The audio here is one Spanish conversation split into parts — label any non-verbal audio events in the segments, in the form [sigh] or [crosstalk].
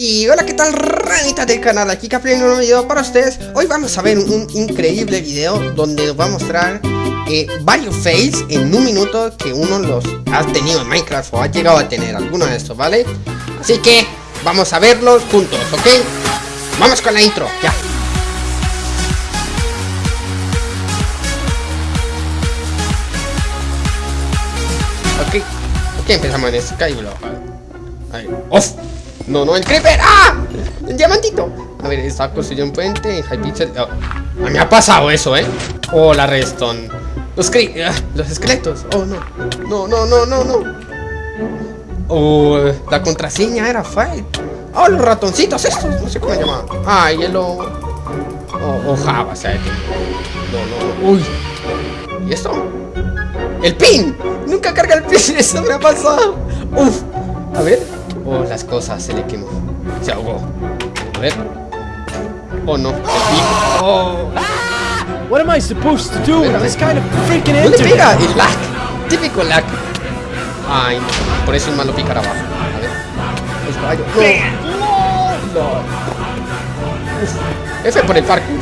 Y hola, ¿qué tal ranita del canal? Aquí Capri en un nuevo video para ustedes Hoy vamos a ver un increíble video donde nos va a mostrar eh, varios fails en un minuto que uno los ha tenido en Minecraft o ha llegado a tener alguno de estos, ¿vale? Así que vamos a verlos juntos, ¿ok? Vamos con la intro, ya Ok, ok, empezamos en Skyblock Ahí, ¡Off! No, no, el creeper. ¡Ah! El diamantito. A ver, está construyendo un puente en Hypixel. Oh. Me ha pasado eso, ¿eh? Oh, la redstone. Los cre ah, los esqueletos. Oh, no. No, no, no, no, no. Oh, la contraseña era fight. Oh, los ratoncitos estos. No sé cómo se llamaban. Ah, hielo. Oh, oh Java, o sea, No, no. Uy. ¿Y esto? ¡El pin! Nunca carga el pin. [laughs] Eso me ha pasado. Uf. A ver. Oh, las cosas, se le quemó. Se ahogó. A ver. Oh, no. Oh. What am I supposed to do this kind of freaking ¿No le pega? El lag. Típico lag. Ay, no. Por eso es malo picar abajo. A ver. El caballo. No. no. F por el parkour.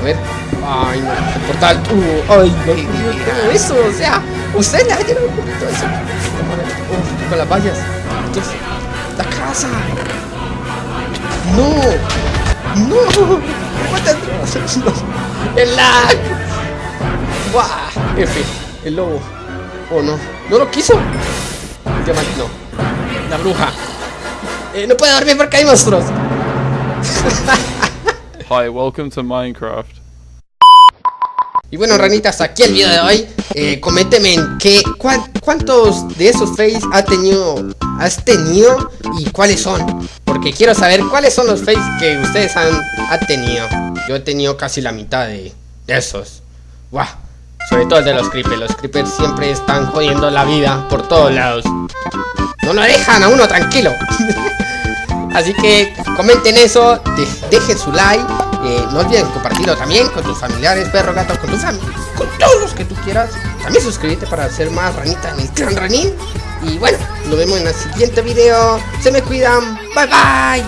A ver. Ay, no. El portal. Uh, ay, no. Eso, o sea. Usted le ha llenado un poquito eso. Uf, con las vallas. Entonces. ¡La casa! ¡No! ¡No! ¡El lag! ¡Buah! El lobo. Oh no, no lo quiso. El no. La bruja. Eh, no puede dormir porque hay monstruos. Hi, welcome to Minecraft. Y bueno, ranitas, aquí el video de hoy. Eh, en qué, cuántos de esos face ha tenido has tenido y cuáles son. Porque quiero saber cuáles son los fakes que ustedes han, tenido. Yo he tenido casi la mitad de, esos. Wow. Sobre todo el de los creepers. Los creepers siempre están jodiendo la vida por todos lados. No lo dejan a uno tranquilo. [laughs] Así que comenten eso, dejen su like. Eh, no olviden compartirlo también con tus familiares, perro, gato, con tu familia, con todos los que tú quieras. También suscríbete para ser más ranita en el clan ranín. Y bueno, nos vemos en el siguiente video. Se me cuidan. Bye bye.